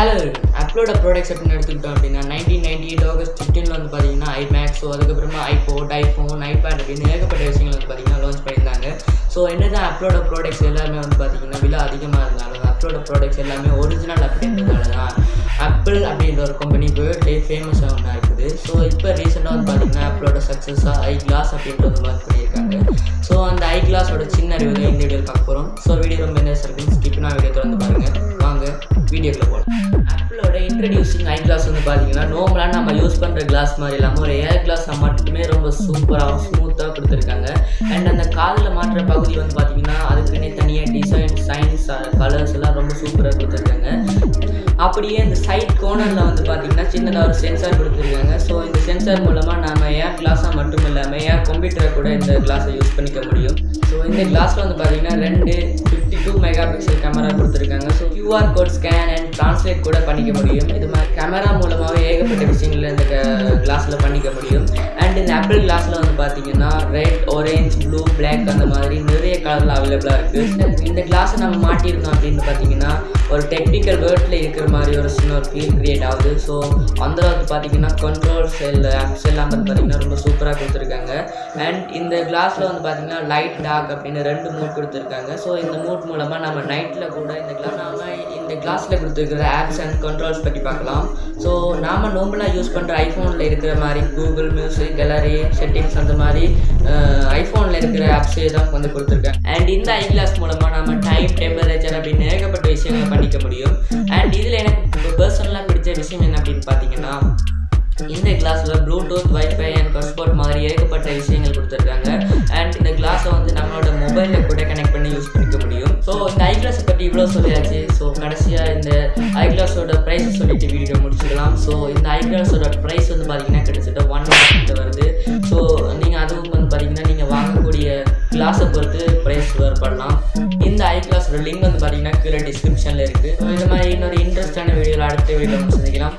Hello அப்லோட products அப்படின்னு எடுத்துக்கிட்டோம் அப்படின்னா நைன்டீன் நைன்டி எயிட் ஆகஸ்ட் ஃபிஃப்டீனில் வந்து பார்த்தீங்கன்னா ஐ ஸோ அதுக்கப்புறமா ஐபோட் ஐஃபோன் ஐபேட் அப்படின்னு ஏகப்பட்ட விஷயங்கள் வந்து பார்த்தீங்கன்னா லான்ச் பண்ணியிருந்தாங்க. ஸோ என்ன தான் அப்லோட ப்ராடக்ட்ஸ் எல்லாமே வந்து பார்த்தீங்கன்னா விலை அதிகமாக இருந்தாலும் அப்லோட ப்ராடக்ட்ஸ் எல்லாமே ஒரிஜினல் அப்படின்றதால தான் ஆப்பிள் அப்படின்ற ஒரு கம்பெனி வேர்ல்ட்லே ஃபேமஸாக ஒன்றா இருக்குது. ஸோ இப்போ ரீசெண்டாக வந்து பார்த்தீங்கன்னா ஆப்பிளோட சக்ஸஸாக ஐ கிளாஸ் அப்படின்றது லான்ச் பண்ணியிருக்காங்க. ஸோ அந்த ஐ கிளாஸோட சின்ன ரிவ்யூ இந்த வீடியோவில் பார்க்க போகிறோம் ஸோ வீடியோ ரொம்ப என்ன இருக்கு ஸ்கிப் வீடியோ திறந்து பாருங்கள் வீடியோக்குள்ள போகலாம் ஆப்பிளோட இன்ட்ரடியூசிங் ஐ கிளாஸ் வந்து பார்த்தீங்கன்னா நார்மலாக நம்ம யூஸ் பண்ணுற கிளாஸ் மாதிரி இல்லாமல் ஒரு ஏர் கிளாஸ் மட்டுமே ரொம்ப சூப்பராக ஸ்மூத்தாக கொடுத்துருக்காங்க. அண்ட் அந்த காதில் மாட்டுற பகுதி வந்து பார்த்தீங்கன்னா அதுக்குன்னே தனியாக டிசைன் சைன்ஸ் கலர்ஸ் எல்லாம் ரொம்ப சூப்பராக கொடுத்துருக்காங்க. அப்படியே இந்த சைட் கோனரில் வந்து பார்த்தீங்கன்னா சின்னதாக ஒரு சென்சார் கொடுத்துருக்காங்க. ஸோ இந்த சென்சார் மூலமாக நம்ம ஏர் கிளாஸாக மட்டும் இல்லாமல் ஏர் கம்ப்யூட்டரை கூட இந்த கிளாஸை யூஸ் பண்ணிக்க முடியும். ஸோ இந்த கிளாஸில் வந்து பார்த்தீங்கன்னா ரெண்டு டூ மெகா பிக்சல் கேமரா கொடுத்துருக்காங்க. So QR code scan and translate கூட பண்ணிக்க முடியும். இது மாதிரி கேமரா மூலமாகவே ஏகப்பட்ட விஷயங்கள் இந்த கிளாஸில் பண்ணிக்க முடியும். இந்த ஆப்பிள் கிளாஸில் வந்து பார்த்தீங்கன்னா ரெட் ஒரேஞ்ச் ப்ளூ பிளாக் அந்த மாதிரி நிறைய கலரில் அவைலபிளாக இருக்குது இந்த கிளாஸை நம்ம மாட்டியிருந்தோம் அப்படின்னு பார்த்தீங்கன்னா ஒரு டெக்னிக்கல் வேர்டில் இருக்கிற மாதிரி ஒரு சின்ன ஒரு ஃபீல் க்ரியேட் ஆகுது. ஸோ அந்த அளவுக்கு பார்த்தீங்கன்னா கண்ட்ரோல் செல் ஆப்ஸ் எல்லாம் வந்து பார்த்தீங்கன்னா ரொம்ப சூப்பராக கொடுத்துருக்காங்க. அண்ட் இந்த கிளாஸில் வந்து பார்த்தீங்கன்னா லைட் டார்க் அப்படின்னு ரெண்டு மூட் கொடுத்துருக்காங்க. ஸோ இந்த மூட் மூலமாக நம்ம நைட்டில் கூட இந்த கிளாஸ் நாம இந்த கிளாஸில் கொடுத்துருக்கிற ஆப்ஸ் அண்ட் கண்ட்ரோல்ஸ் பற்றி பார்க்கலாம். ஸோ நாம் நோம்பலாக யூஸ் பண்ணுற ஐஃபோனில் இருக்கிற மாதிரி கூகுள் மியூசிக் கேலரி செட்டிங்ஸ் அந்த மாதிரி ஐஃபோனில் இருக்கிற ஆப்ஸே தான் வந்து கொடுத்துருக்காங்க அண்ட் இந்த ஐ கிளாஸ் மூலமாக நம்ம டைம் டெம்பரேச்சர் அப்படின்னு ஏகப்பட்ட விஷயங்களை பண்ணிக்க முடியும். அண்ட் இதில் எனக்கு பர்சனலாக பிடிச்ச விஷயம் என்ன அப்படின்னு பார்த்தீங்கன்னா இந்த கிளாஸில் ப்ளூடூத் வைஃபை அண்ட் ஹாட்ஸ்பாட் மாதிரி ஏகப்பட்ட விஷயங்கள் கொடுத்துருக்காங்க. அண்ட் இந்த கிளாஸை வந்து நம்மளோட மொபைலில் கூட கனெக்ட் பண்ணி யூஸ் பண்ணிக்க முடியும். ஸோ இந்த ஐ கிளாஸை பற்றி இவ்வளோ சொல்லியாச்சு. ஸோ கடைசியாக இந்த ஐ கிளாஸோட ப்ரைஸ் சொல்லிட்டு வீடியோ முடிச்சுக்கலாம். ஸோ இந்த ஐ கிளாஸோட ப்ரைஸ் வந்து பார்த்தீங்கன்னா கிட்டத்தட்ட ஒன் வருது. கிளாஸை பொறுத்து ப்ரைஸ் பண்ணலாம். இந்த ஐ கிளாஸோட லிங்க் வந்து பார்த்தீங்கன்னா கீழே டிஸ்கிரிப்ஷனில் இருக்குது இந்த மாதிரி இன்னொரு இன்ட்ரெஸ்டான வீடியோவில் அடுத்த வீடியோ சந்திக்கலாம்.